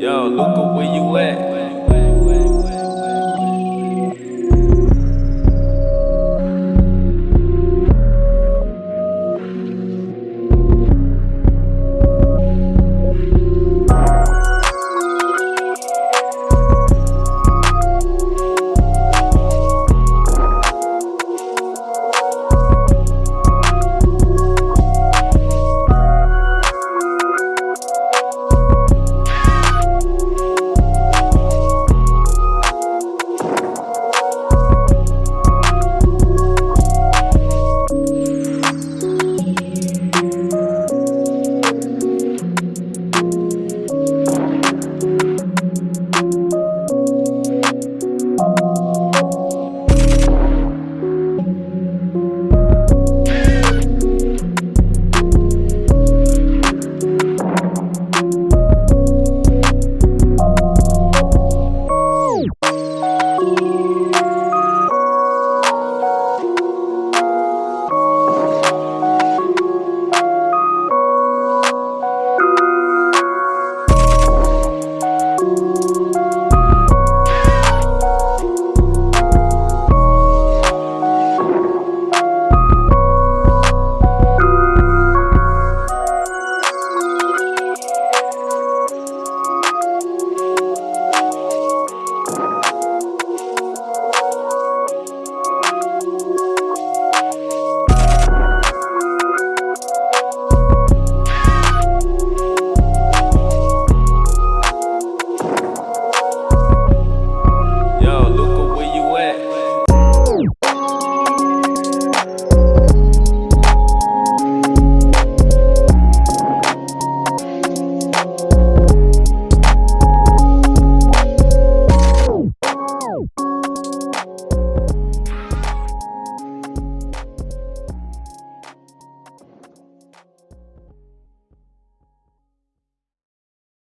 Yo, look at where you at.